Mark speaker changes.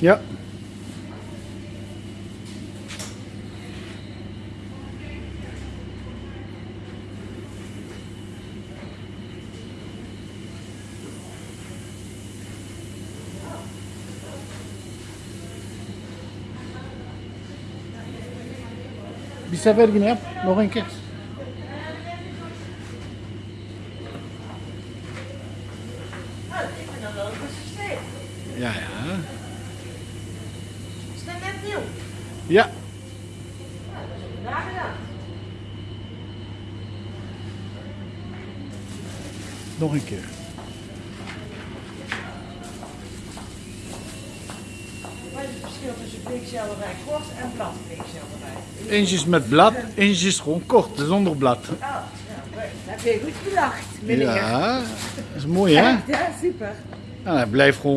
Speaker 1: Ja. Bir sefer yine yap. Nog een keer.
Speaker 2: Nou, ik vind dat wel een.
Speaker 1: Ja, ja.
Speaker 2: Nieuw?
Speaker 1: Ja.
Speaker 2: Ja, dat is ook daar gedaan.
Speaker 1: Nog een keer.
Speaker 2: Wat is het verschil tussen bleekselderij kort en blad bleekselderij?
Speaker 1: Eentje is met blad, eentje is gewoon kort, zonder blad.
Speaker 2: Oh. Dat heb je goed bedacht, meneer.
Speaker 1: Ja, dat is mooi hè?
Speaker 2: Ja, super.
Speaker 1: Nou, hij blijft gewoon